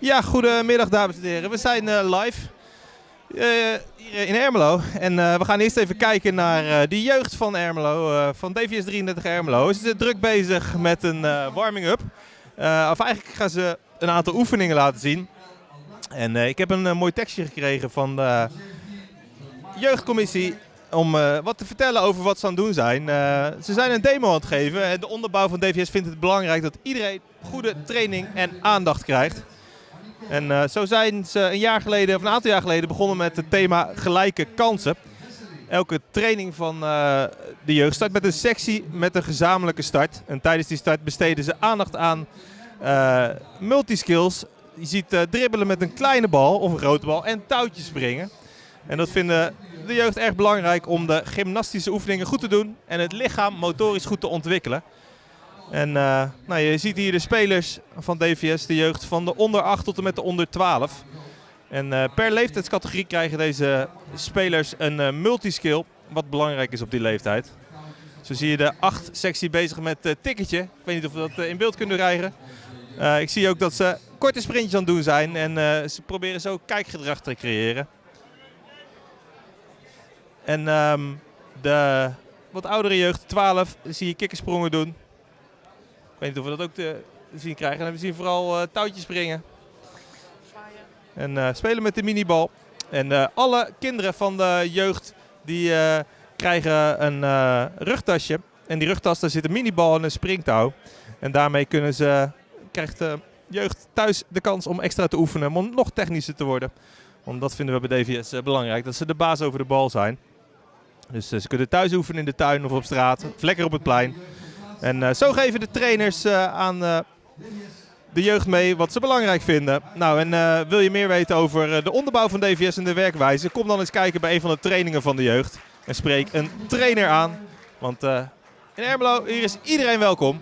Ja, goedemiddag dames en heren. We zijn eh, live eh, hier in Ermelo. En eh, we gaan eerst even kijken naar eh, de jeugd van Ermelo, eh, van DVS 33 Ermelo. Ze zijn druk bezig met een eh, warming-up. Eh, of eigenlijk gaan ze een aantal oefeningen laten zien. En eh, ik heb een eh, mooi tekstje gekregen van de jeugdcommissie om eh, wat te vertellen over wat ze aan het doen zijn. Eh, ze zijn een demo aan het geven. En de onderbouw van DVS vindt het belangrijk dat iedereen goede training en aandacht krijgt. En eh, zo zijn ze een jaar geleden, of een aantal jaar geleden, begonnen met het thema gelijke kansen. Elke training van eh, de jeugd start met een sectie met een gezamenlijke start. En tijdens die start besteden ze aandacht aan eh, multiskills. Je ziet dribbelen met een kleine bal of een grote bal en touwtjes springen. En dat vinden de jeugd erg belangrijk om de gymnastische oefeningen goed te doen en het lichaam motorisch goed te ontwikkelen. En eh, nou, je ziet hier de spelers van DVS, de jeugd van de onder 8 tot en met de onder 12. En eh, per leeftijdscategorie krijgen deze spelers een eh, multiskill, wat belangrijk is op die leeftijd. Zo zie je de 8 sectie bezig met uh, tikketje. Ik weet niet of we dat in beeld kunnen krijgen. Ik zie ook dat ze korte sprintjes aan het doen zijn en ze proberen zo kijkgedrag te creëren. En ehm, de wat oudere jeugd, 12, zie je kikkersprongen doen. Ik weet niet of we dat ook te zien krijgen. En we zien vooral eh, touwtjes springen. En eh, spelen met de minibal. En eh, alle kinderen van de jeugd die krijgen een rugtasje. En die rugtas, daar zit een minibal en een springtouw. En daarmee kunnen ze, krijgt de jeugd thuis de kans om extra te oefenen. Om nog technischer te worden. Want dat vinden we bij DVS belangrijk. Dat ze de baas over de bal zijn. Dus ze kunnen thuis oefenen in de tuin of op straat. Of lekker op het plein. En eh, zo geven de trainers eh, aan eh, de jeugd mee wat ze belangrijk vinden. Nou, en wil je meer weten over de onderbouw van DVS en de werkwijze? Kom dan eens kijken bij een van de trainingen van de jeugd. En spreek een trainer aan. Want in Ermelo, hier is iedereen welkom.